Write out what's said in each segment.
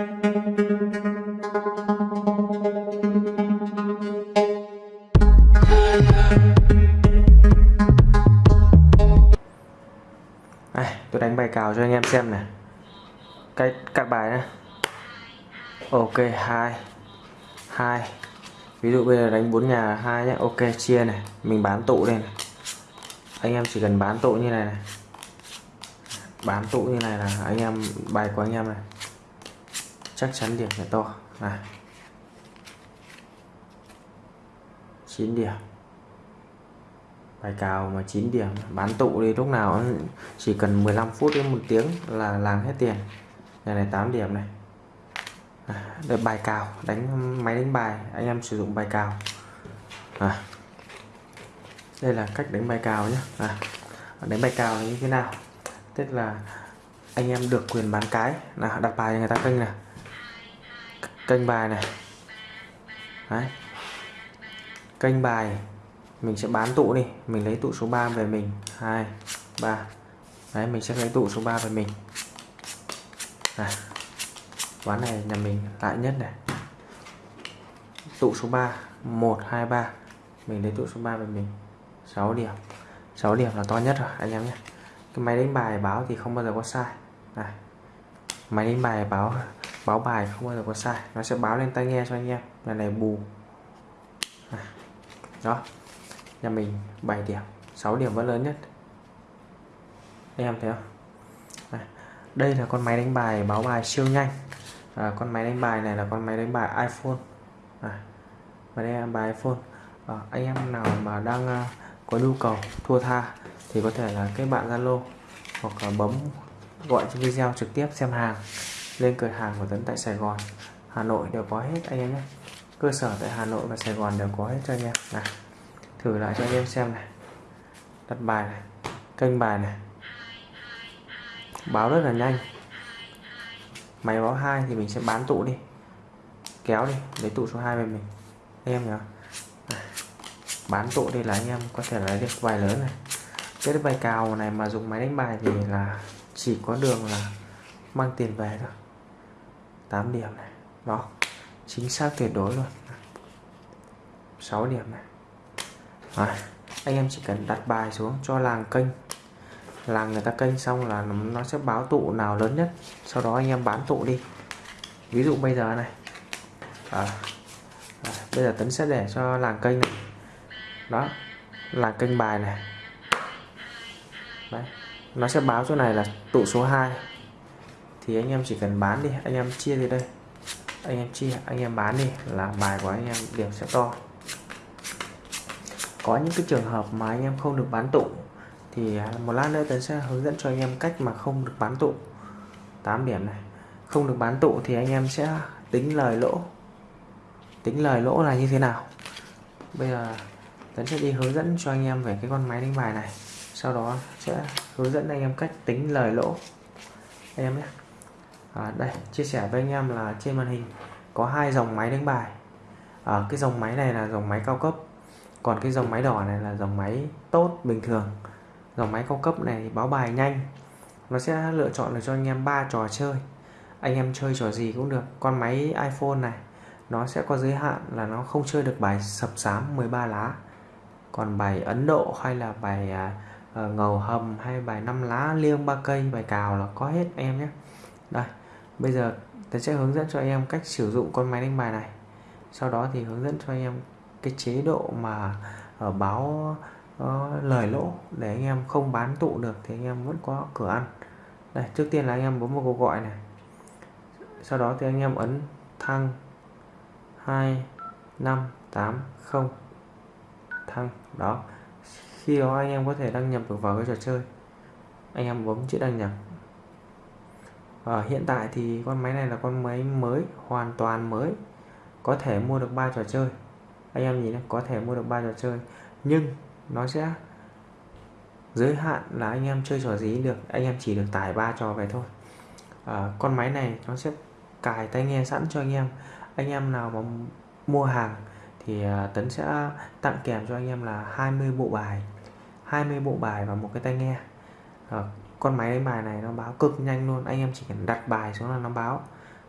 Đây, tôi đánh bài cào cho anh em xem này. Cái cắt bài này ok hai hai. Ví dụ bây giờ đánh bốn nhà hai nhé ok chia này. Mình bán tụ đây này. Anh em chỉ cần bán tụ như này này. Bán tụ như này là anh em bài của anh em này chắc chắn điểm phải to. Này. 9 điểm. Bài cào mà 9 điểm bán tụ đi lúc nào chỉ cần 15 phút đến một tiếng là làm hết tiền. Này này 8 điểm này. À, đây bài cào đánh máy đánh bài anh em sử dụng bài cào. À, đây là cách đánh bài cào nhé à, đánh bài cào là như thế nào? Tức là anh em được quyền bán cái. Là đặt bài người ta kênh này kênh bài này. Đấy. kênh bài mình sẽ bán tụ đi. Mình lấy tụ số 3 về mình. 2 3 đấy mình sẽ lấy tụ số 3 về mình. À, ván này nhà mình lại nhất này. Tụ số 3 1 2 3 mình lấy tụ số 3 về mình. 6 điểm. 6 điểm là to nhất rồi anh em nhé. Cái máy đánh bài báo thì không bao giờ có sai. Này. Máy đánh bài báo báo bài không bao giờ có sai. Nó sẽ báo lên tai nghe cho anh em. Là này bù. À, đó. Nhà mình 7 điểm. 6 điểm vẫn lớn nhất. Anh em thấy không? À, đây là con máy đánh bài báo bài siêu nhanh. À, con máy đánh bài này là con máy đánh bài iPhone. À, máy đánh bài iPhone. À, anh em nào mà đang uh, có nhu cầu thua tha thì có thể là kết bạn Zalo hoặc là bấm gọi trên video trực tiếp xem hàng lên cửa hàng của Tấn tại Sài Gòn. Hà Nội đều có hết, anh em nhé. Cơ sở tại Hà Nội và Sài Gòn đều có hết cho anh em. Này, thử lại cho anh em xem này. Đặt bài này, kênh bài này. Báo rất là nhanh. Máy báo hai thì mình sẽ bán tụ đi. Kéo đi, lấy tụ số 2 về mình. Anh em nhớ bán tụ đi là anh em có thể lấy được bài lớn này. Cái bài cào này mà dùng máy đánh bài thì là chỉ có đường là mang tiền về thôi. 8 điểm này. Đó chính xác tuyệt đối luôn. 6 điểm này. À, anh em chỉ cần đặt bài xuống cho làng kênh. Làng người ta kênh xong là nó sẽ báo tụ nào lớn nhất. Sau đó anh em bán tụ đi. Ví dụ bây giờ này. À, à, bây giờ tấn sẽ để cho làng kênh này. Đó làng kênh bài này. Đấy. nó sẽ báo chỗ này là tụ số 2 thì anh em chỉ cần bán đi, anh em chia đi đây. Anh em chia, anh em bán đi là bài của anh em điểm sẽ to. Có những cái trường hợp mà anh em không được bán tụ thì à, một lát nữa tấn sẽ hướng dẫn cho anh em cách mà không được bán tụ. 8 điểm này. Không được bán tụ thì anh em sẽ tính lời lỗ. Tính lời lỗ là như thế nào? Bây giờ tấn sẽ đi hướng dẫn cho anh em về cái con máy đánh bài này. Sau đó sẽ hướng dẫn anh em cách tính lời lỗ. Anh em nhé à, đây chia sẻ với anh em là trên màn hình có hai dòng máy đánh bài. À, cái dòng máy này là dòng máy cao cấp còn cái dòng máy đỏ này là dòng máy tốt bình thường. Dòng máy cao cấp này báo bài nhanh nó sẽ lựa chọn được cho anh em ba trò chơi. Anh em chơi trò gì cũng được. Con máy iPhone này nó sẽ có giới hạn là nó không chơi được bài sập sám 13 lá. Còn bài Ấn Độ hay là bài uh, ngầu hầm hay bài năm lá liêng ba cây bài cào là có hết em nhé. Đây bây giờ tôi sẽ hướng dẫn cho anh em cách sử dụng con máy đánh bài này. Sau đó thì hướng dẫn cho anh em cái chế độ mà ở báo uh, lời lỗ để anh em không bán tụ được thì anh em vẫn có cửa ăn. Đây trước tiên là anh em bấm vào cuộc gọi này. Sau đó thì anh em ấn thăng 2 5 8 0 thăng đó. Khi đó anh em có thể đăng nhập được vào cái trò chơi. Anh em bấm chữ đăng nhập à, hiện tại thì con máy này là con máy mới hoàn toàn mới. Có thể mua được ba trò chơi. Anh em nhìn có thể mua được ba trò chơi. Nhưng nó sẽ giới hạn là anh em chơi trò gì được. Anh em chỉ được tải ba trò về thôi. À, con máy này nó sẽ cài tai nghe sẵn cho anh em. Anh em nào mà mua hàng thì ờ, Tấn sẽ tặng kèm cho anh em là 20 bộ bài. 20 bộ bài và một cái tai nghe. À, con máy đánh bài này nó báo cực nhanh luôn, anh em chỉ cần đặt bài xuống là nó báo.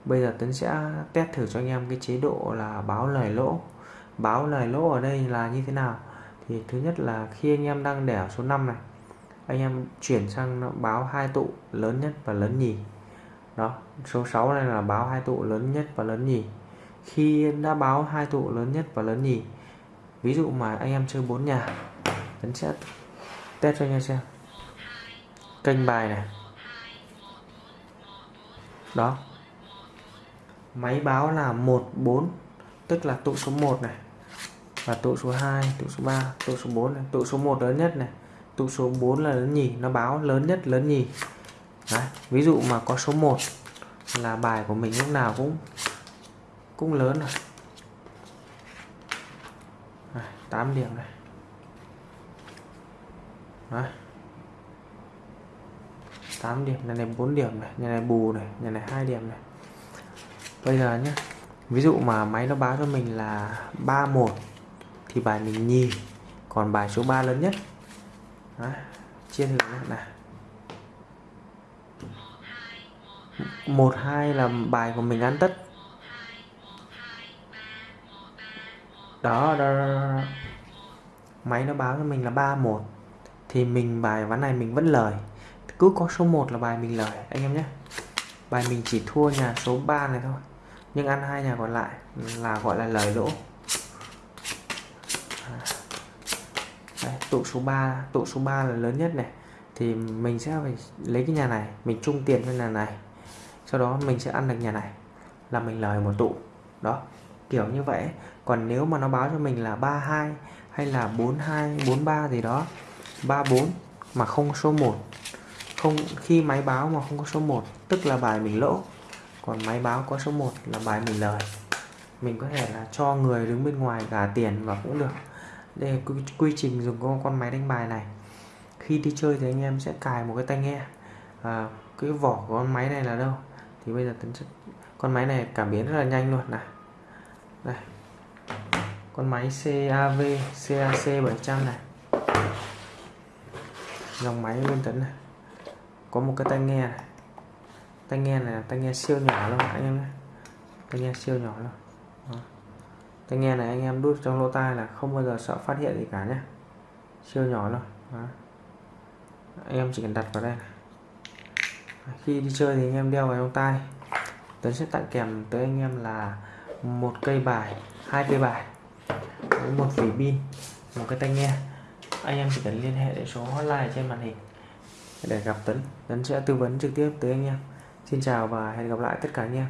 Bây giờ Tuấn sẽ test thử cho anh em cái chế độ là báo lời lỗ. Báo lời lỗ ở đây là như thế nào? Thì thứ nhất là khi anh em đang để ở số 5 này, anh em chuyển sang nó báo hai tụ lớn nhất và lớn nhì. Đó, số 6 này là báo hai tụ lớn nhất và lớn nhì. Khi đã báo hai tụ lớn nhất và lớn nhì, ví dụ mà anh em chơi bốn nhà, Tuấn sẽ test cho anh em xem kênh bài này. Đó. Máy báo là 14 tức là tụ số 1 này. Và tụ số 2 tụ số 3 tụ số 4 này. Tụ số 1 lớn nhất này. Tụ số 4 là lớn nhì nó báo lớn nhất lớn nhì. Đấy. ví dụ mà có số 1 là bài của mình lúc nào cũng cũng lớn rồi. Đấy, 8 điểm này. Đấy. 8 điểm nhà này 4 điểm này nhà này bù này nhà này 2 điểm này. Bây giờ nhé ví dụ mà máy nó báo cho mình là 31 thì bài mình nhì còn bài số 3 lớn nhất. Đó, chia thử này. Một hai là bài của mình ăn tất. Đó, đó, đó, đó. máy nó báo cho mình là 31 thì mình bài ván này mình vẫn lời cứ có số 1 là bài mình lời anh em nhé. Bài mình chỉ thua nhà số 3 này thôi nhưng ăn hai nhà còn lại là gọi là lời lỗ. À, đấy, tụ số 3 tụ số 3 là lớn nhất này. Thì mình sẽ phải lấy cái nhà này mình chung tiền với nhà này. Sau đó mình sẽ ăn được nhà này là mình lời một tụ. Đó kiểu như vậy. Còn nếu mà nó báo cho mình là 32 hay là 42 43 gì đó 34 mà không số 1 không khi máy báo mà không có số 1 tức là bài mình lỗ còn máy báo có số 1 là bài mình lời. Mình có thể là cho người đứng bên ngoài gả tiền và cũng được. Đây là quy, quy trình dùng con, con máy đánh bài này. Khi đi chơi thì anh em sẽ cài một cái tai nghe. À, cái vỏ của con máy này là đâu? Thì bây giờ tấn chất con máy này cảm biến rất là nhanh luôn này. Đây. Con máy CAV CAC 700 này. Dòng máy bên tấn này có một cái tai nghe này. Tai nghe này là tai nghe siêu nhỏ luôn anh em nhé. Tai nghe siêu nhỏ luôn. Đó. tai nghe này anh em đút trong lỗ tai là không bao giờ sợ phát hiện gì cả nhé. Siêu nhỏ luôn. Đó. anh em chỉ cần đặt vào đây này. khi đi chơi thì anh em đeo vào trong tai. Tuấn sẽ tặng kèm tới anh em là một cây bài, hai cây bài, với một vỉ pin, một cái tai nghe. Anh em chỉ cần liên hệ để số hotline trên màn hình để gặp Tấn Tấn sẽ tư vấn trực tiếp tới anh em. Xin chào và hẹn gặp lại tất cả anh em.